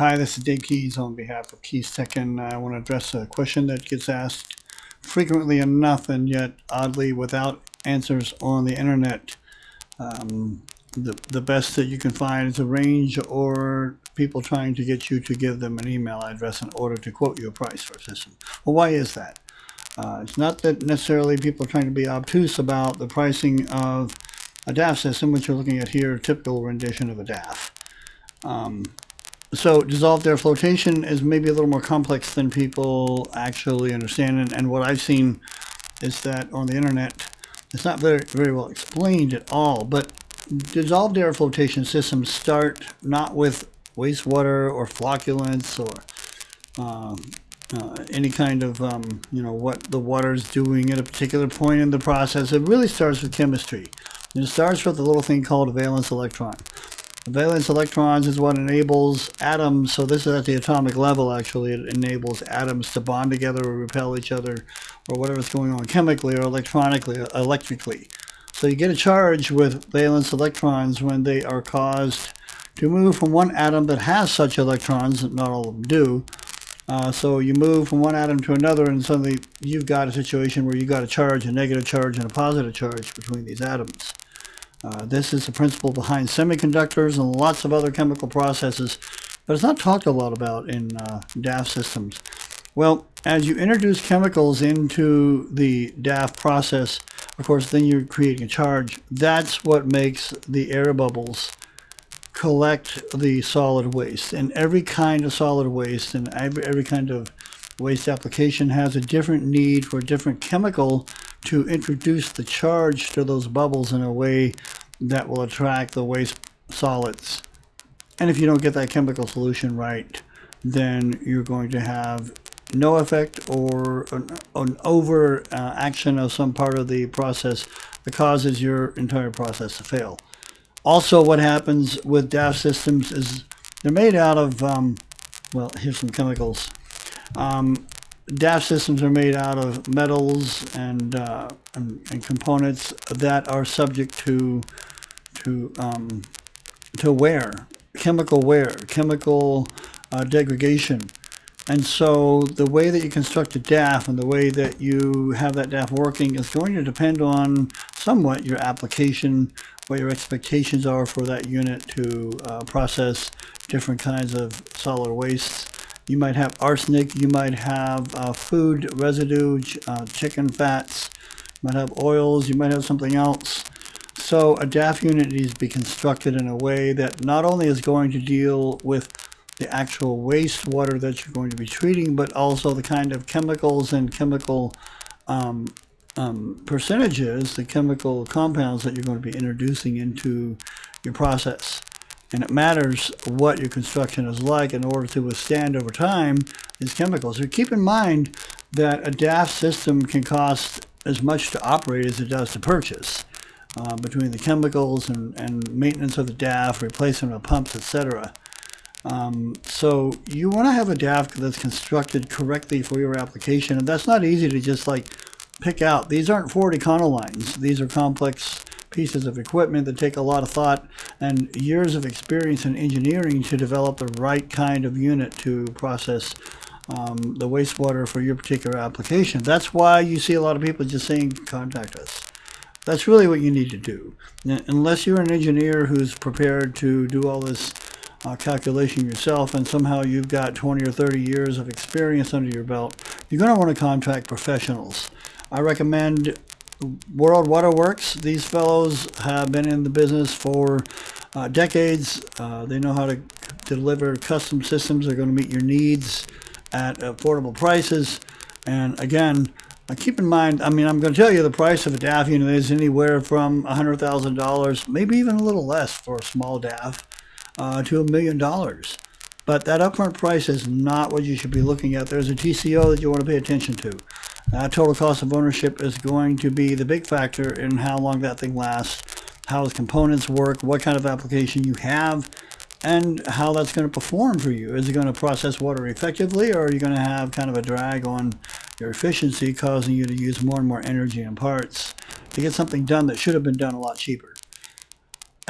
Hi, this is Dave Keys on behalf of Keys Tech, and I want to address a question that gets asked frequently enough and yet oddly without answers on the internet. Um, the, the best that you can find is a range or people trying to get you to give them an email address in order to quote you a price for a system. Well, why is that? Uh, it's not that necessarily people are trying to be obtuse about the pricing of a DAF system, which you're looking at here, typical rendition of a DAF. Um, so dissolved air flotation is maybe a little more complex than people actually understand. And, and what I've seen is that on the internet, it's not very, very well explained at all. But dissolved air flotation systems start not with wastewater or flocculants or um, uh, any kind of, um, you know, what the water is doing at a particular point in the process. It really starts with chemistry. It starts with a little thing called a valence electron. Valence electrons is what enables atoms, so this is at the atomic level actually, it enables atoms to bond together or repel each other or whatever's going on chemically or electronically, electrically. So you get a charge with valence electrons when they are caused to move from one atom that has such electrons, not all of them do. Uh, so you move from one atom to another and suddenly you've got a situation where you've got a charge, a negative charge, and a positive charge between these atoms. Uh, this is the principle behind semiconductors and lots of other chemical processes, but it's not talked a lot about in uh, DAF systems. Well, as you introduce chemicals into the DAF process, of course, then you're creating a charge. That's what makes the air bubbles collect the solid waste. And every kind of solid waste and every, every kind of waste application has a different need for a different chemical to introduce the charge to those bubbles in a way that will attract the waste solids. And if you don't get that chemical solution right, then you're going to have no effect or an, an over uh, action of some part of the process that causes your entire process to fail. Also, what happens with DAF systems is they're made out of, um, well, here's some chemicals. Um, DAF systems are made out of metals and, uh, and, and, components that are subject to to um, to wear, chemical wear, chemical uh, degradation. And so the way that you construct a DAF and the way that you have that DAF working is going to depend on somewhat your application, what your expectations are for that unit to uh, process different kinds of solid wastes you might have arsenic. You might have uh, food residue, uh, chicken fats. You might have oils. You might have something else. So a DAF unit needs to be constructed in a way that not only is going to deal with the actual wastewater that you're going to be treating, but also the kind of chemicals and chemical um, um, percentages, the chemical compounds that you're going to be introducing into your process and it matters what your construction is like in order to withstand over time these chemicals. So keep in mind that a DAF system can cost as much to operate as it does to purchase uh, between the chemicals and, and maintenance of the DAF, replacement of pumps, etc. Um, so you want to have a DAF that's constructed correctly for your application, and that's not easy to just like pick out. These aren't Ford Econolines. These are complex pieces of equipment that take a lot of thought and years of experience in engineering to develop the right kind of unit to process um, the wastewater for your particular application. That's why you see a lot of people just saying, contact us. That's really what you need to do. Unless you're an engineer who's prepared to do all this uh, calculation yourself and somehow you've got 20 or 30 years of experience under your belt, you're going to want to contract professionals. I recommend World Waterworks. These fellows have been in the business for uh, decades. Uh, they know how to deliver custom systems that are going to meet your needs at affordable prices. And again, uh, keep in mind, I mean, I'm going to tell you the price of a DAF unit is anywhere from $100,000, maybe even a little less for a small DAF, uh, to a million dollars. But that upfront price is not what you should be looking at. There's a TCO that you want to pay attention to. Uh, total cost of ownership is going to be the big factor in how long that thing lasts, how its components work, what kind of application you have, and how that's going to perform for you. Is it going to process water effectively, or are you going to have kind of a drag on your efficiency, causing you to use more and more energy and parts to get something done that should have been done a lot cheaper?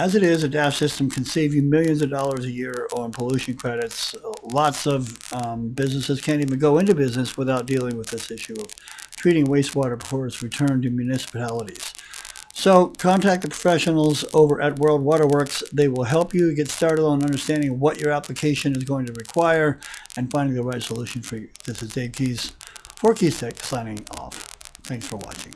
As it is, a DAF system can save you millions of dollars a year on pollution credits. Lots of um, businesses can't even go into business without dealing with this issue of treating wastewater before it's returned to municipalities. So contact the professionals over at World Waterworks. They will help you get started on understanding what your application is going to require and finding the right solution for you. This is Dave Keys for Keys Tech signing off. Thanks for watching.